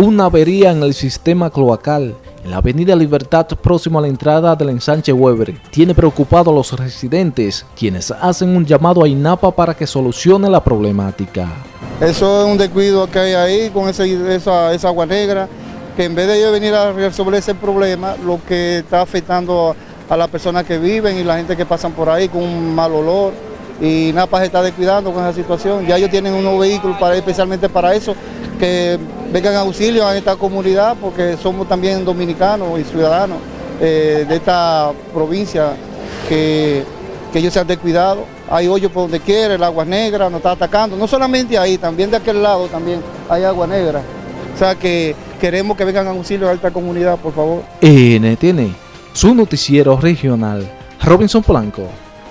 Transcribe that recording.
Una avería en el sistema cloacal en la avenida Libertad próximo a la entrada del ensanche Weber tiene preocupado a los residentes, quienes hacen un llamado a INAPA para que solucione la problemática. Eso es un descuido que hay ahí con esa, agua negra, que en vez de ellos venir a resolver ese problema, lo que está afectando a las personas que viven y la gente que pasan por ahí con un mal olor, y NAPA se está descuidando con esa situación. Ya ellos tienen unos vehículos para, especialmente para eso, que vengan auxilio a esta comunidad porque somos también dominicanos y ciudadanos eh, de esta provincia que, ellos se han descuidado. Hay hoyos por donde quiera, el agua negra nos está atacando. No solamente ahí, también de aquel lado también hay agua negra. O sea que queremos que vengan auxilio a esta comunidad, por favor. NTN, su noticiero regional, Robinson Blanco.